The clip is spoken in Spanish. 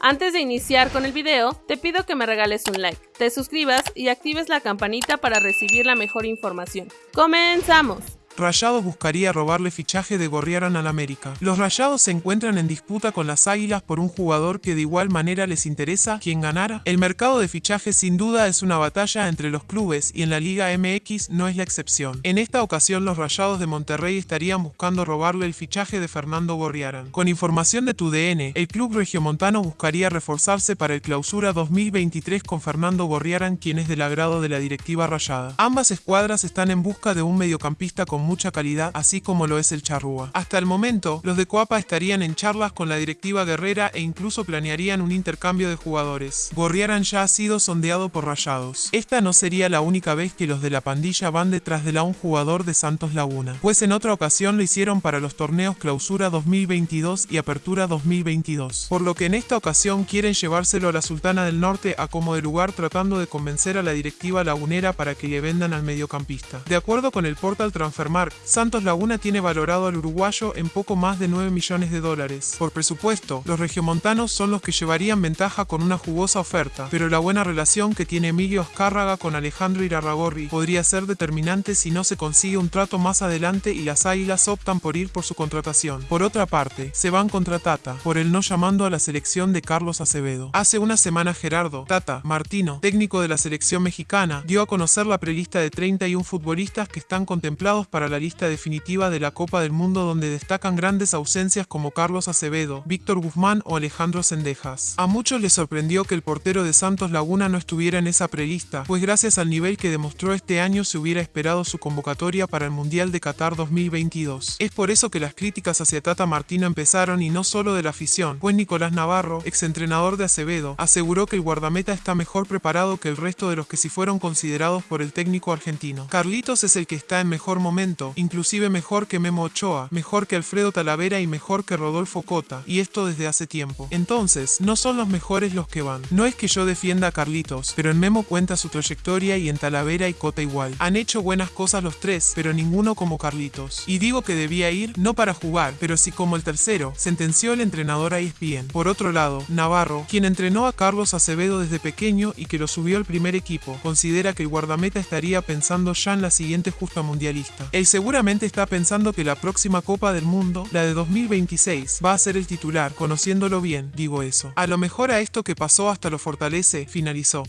Antes de iniciar con el video, te pido que me regales un like, te suscribas y actives la campanita para recibir la mejor información. ¡Comenzamos! Rayados buscaría robarle fichaje de Gorriarán al América. Los Rayados se encuentran en disputa con las Águilas por un jugador que de igual manera les interesa quien ganara. El mercado de fichajes sin duda es una batalla entre los clubes y en la Liga MX no es la excepción. En esta ocasión los Rayados de Monterrey estarían buscando robarle el fichaje de Fernando Gorriarán. Con información de tu DN, el club regiomontano buscaría reforzarse para el clausura 2023 con Fernando Gorriarán quien es del agrado de la directiva rayada. Ambas escuadras están en busca de un mediocampista con mucha calidad, así como lo es el charrúa. Hasta el momento, los de Coapa estarían en charlas con la directiva guerrera e incluso planearían un intercambio de jugadores. Gorriaran ya ha sido sondeado por Rayados. Esta no sería la única vez que los de la pandilla van detrás de la un jugador de Santos Laguna, pues en otra ocasión lo hicieron para los torneos Clausura 2022 y Apertura 2022, por lo que en esta ocasión quieren llevárselo a la Sultana del Norte a como de lugar tratando de convencer a la directiva lagunera para que le vendan al mediocampista. De acuerdo con el portal Transfermarkt, Santos Laguna tiene valorado al uruguayo en poco más de 9 millones de dólares. Por presupuesto, los regiomontanos son los que llevarían ventaja con una jugosa oferta, pero la buena relación que tiene Emilio Azcárraga con Alejandro Irarragorri podría ser determinante si no se consigue un trato más adelante y las águilas optan por ir por su contratación. Por otra parte, se van contra Tata, por el no llamando a la selección de Carlos Acevedo. Hace una semana Gerardo, Tata, Martino, técnico de la selección mexicana, dio a conocer la prelista de 31 futbolistas que están contemplados para la lista definitiva de la Copa del Mundo donde destacan grandes ausencias como Carlos Acevedo, Víctor Guzmán o Alejandro Sendejas. A muchos les sorprendió que el portero de Santos Laguna no estuviera en esa prelista, pues gracias al nivel que demostró este año se hubiera esperado su convocatoria para el Mundial de Qatar 2022. Es por eso que las críticas hacia Tata Martino empezaron y no solo de la afición, pues Nicolás Navarro, exentrenador de Acevedo, aseguró que el guardameta está mejor preparado que el resto de los que sí fueron considerados por el técnico argentino. Carlitos es el que está en mejor momento inclusive mejor que Memo Ochoa, mejor que Alfredo Talavera y mejor que Rodolfo Cota, y esto desde hace tiempo. Entonces, no son los mejores los que van. No es que yo defienda a Carlitos, pero en Memo cuenta su trayectoria y en Talavera y Cota igual. Han hecho buenas cosas los tres, pero ninguno como Carlitos. Y digo que debía ir, no para jugar, pero sí como el tercero, sentenció el entrenador a ESPN. Por otro lado, Navarro, quien entrenó a Carlos Acevedo desde pequeño y que lo subió al primer equipo, considera que el guardameta estaría pensando ya en la siguiente justa mundialista seguramente está pensando que la próxima Copa del Mundo, la de 2026, va a ser el titular, conociéndolo bien, digo eso. A lo mejor a esto que pasó hasta lo fortalece, finalizó.